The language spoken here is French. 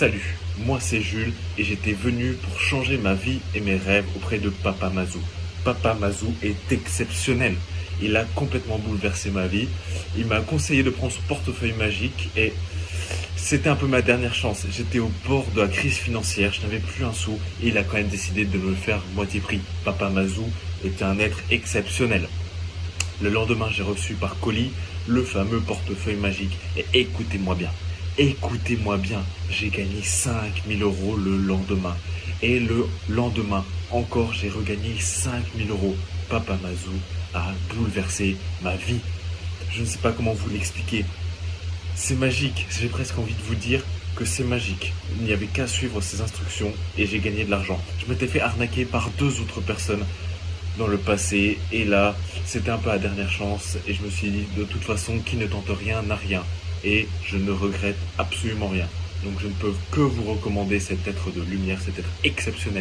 Salut, moi c'est Jules et j'étais venu pour changer ma vie et mes rêves auprès de Papa Mazou. Papa Mazou est exceptionnel. Il a complètement bouleversé ma vie. Il m'a conseillé de prendre son portefeuille magique et c'était un peu ma dernière chance. J'étais au bord de la crise financière, je n'avais plus un sou et il a quand même décidé de me le faire moitié prix. Papa Mazou est un être exceptionnel. Le lendemain, j'ai reçu par colis le fameux portefeuille magique. Et écoutez-moi bien, écoutez-moi bien, j'ai gagné 5000 euros le lendemain. Et le lendemain, encore, j'ai regagné 5000 euros. Papa Mazou a bouleversé ma vie. Je ne sais pas comment vous l'expliquer. C'est magique, j'ai presque envie de vous dire que c'est magique. Il n'y avait qu'à suivre ces instructions et j'ai gagné de l'argent. Je m'étais fait arnaquer par deux autres personnes dans le passé et là c'était un peu la dernière chance et je me suis dit de toute façon qui ne tente rien n'a rien et je ne regrette absolument rien. Donc je ne peux que vous recommander cet être de lumière cet être exceptionnel